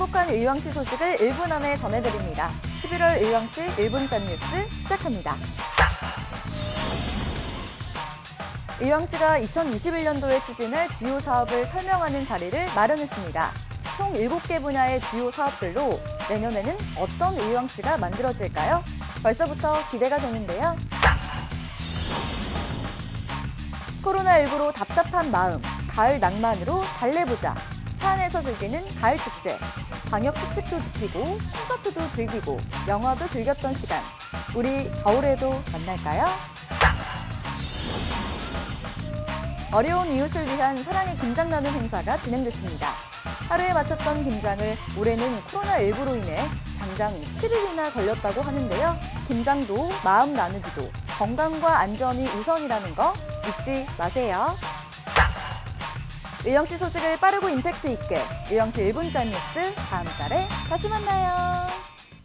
행복한 의왕시 소식을 1분 안에 전해드립니다. 11월 의왕시 1분 짠 뉴스 시작합니다. 의왕시가 2021년도에 추진할 주요 사업을 설명하는 자리를 마련했습니다. 총 7개 분야의 주요 사업들로 내년에는 어떤 의왕시가 만들어질까요? 벌써부터 기대가 되는데요. 코로나19로 답답한 마음, 가을 낭만으로 달래보자. 차 안에서 즐기는 가을 축제. 방역 수칙도 지키고 콘서트도 즐기고 영화도 즐겼던 시간. 우리 겨울에도 만날까요? 어려운 이웃을 위한 사랑의 김장 나눔 행사가 진행됐습니다. 하루에 마쳤던 김장을 올해는 코로나19로 인해 장장 7일이나 걸렸다고 하는데요. 김장도 마음 나누기도 건강과 안전이 우선이라는 거 잊지 마세요. 의왕시 소식을 빠르고 임팩트 있게 의왕시 1분 짠 뉴스 다음 달에 다시 만나요.